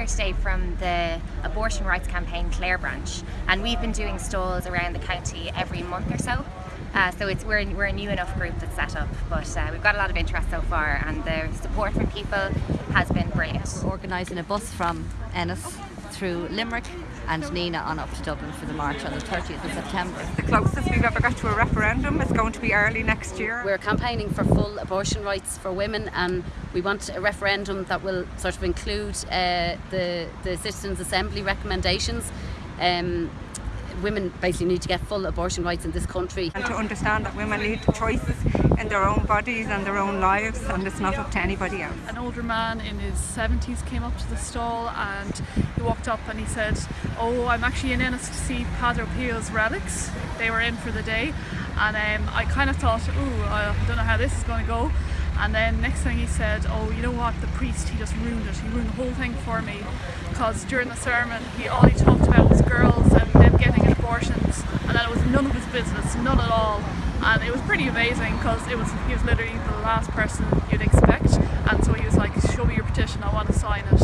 here today from the abortion rights campaign Clare branch and we've been doing stalls around the county every month or so. Uh, so it's we're, we're a new enough group that's set up but uh, we've got a lot of interest so far and the support from people has been brilliant. We're organising a bus from Ennis through Limerick and Nenagh on up to Dublin for the march on the 30th of September. The closest we've ever got to a referendum is going to be early next year. We're campaigning for full abortion rights for women and we want a referendum that will sort of include uh, the, the Citizens Assembly recommendations um, women basically need to get full abortion rights in this country. And to understand that women need choices in their own bodies and their own lives and it's not up to anybody else. An older man in his 70s came up to the stall and he walked up and he said, oh I'm actually in Ennis to see Padre Pio's relics. They were in for the day and um, I kind of thought, oh I don't know how this is going to go. And then next thing he said, oh, you know what, the priest, he just ruined it. He ruined the whole thing for me. Because during the sermon, he all he talked about was girls and them getting abortions. And then it was none of his business, none at all. And it was pretty amazing because it was he was literally the last person you'd expect. And so he was like, show me your petition, I want to sign it.